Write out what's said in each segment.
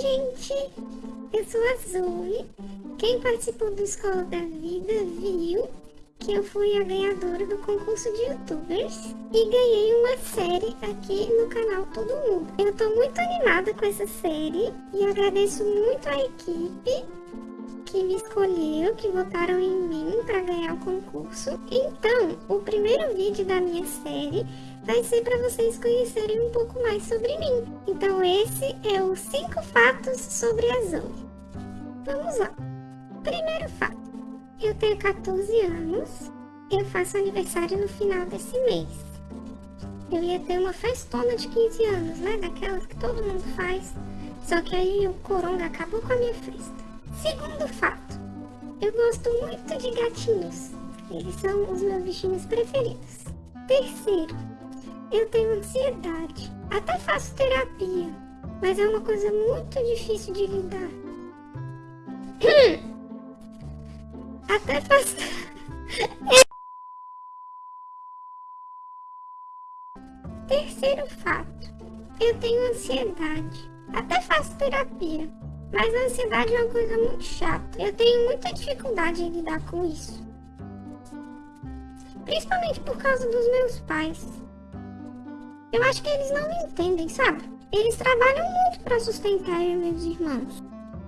gente! Eu sou a Zoe. Quem participou do Escola da Vida viu que eu fui a ganhadora do concurso de youtubers e ganhei uma série aqui no canal Todo Mundo. Eu tô muito animada com essa série e agradeço muito a equipe que me escolheu, que votaram em mim para ganhar o concurso. Então, o primeiro vídeo da minha série vai ser para vocês conhecerem um pouco mais sobre mim. Então esse é os 5 fatos sobre a Zoe. Vamos lá. Primeiro fato. Eu tenho 14 anos. Eu faço aniversário no final desse mês. Eu ia ter uma festona de 15 anos, né? Daquelas que todo mundo faz. Só que aí o coronga acabou com a minha festa. Segundo fato. Eu gosto muito de gatinhos. Eles são os meus bichinhos preferidos. Terceiro, eu tenho ansiedade. Até faço terapia, mas é uma coisa muito difícil de lidar. Até faço. Terceiro fato. Eu tenho ansiedade. Até faço terapia. Mas a ansiedade é uma coisa muito chata. Eu tenho muita dificuldade em lidar com isso. Principalmente por causa dos meus pais. Eu acho que eles não me entendem, sabe? Eles trabalham muito para sustentar eu e meus irmãos.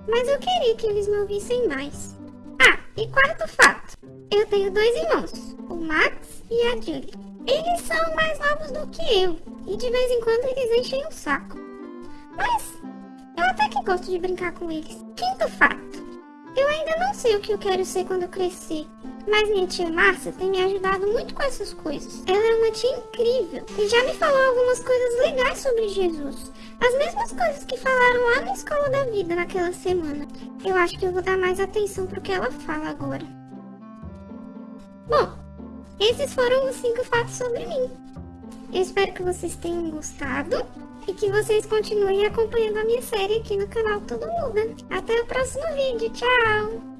Mas eu queria que eles me ouvissem mais. Ah, e quarto fato. Eu tenho dois irmãos, o Max e a Julie. Eles são mais novos do que eu. E de vez em quando eles enchem o saco. Mas gosto de brincar com eles. Quinto fato. Eu ainda não sei o que eu quero ser quando crescer. Mas minha tia Márcia tem me ajudado muito com essas coisas. Ela é uma tia incrível e já me falou algumas coisas legais sobre Jesus. As mesmas coisas que falaram lá na Escola da Vida naquela semana. Eu acho que eu vou dar mais atenção pro que ela fala agora. Bom, esses foram os 5 fatos sobre mim. Eu espero que vocês tenham gostado e que vocês continuem acompanhando a minha série aqui no canal Todo Muda. Até o próximo vídeo, tchau!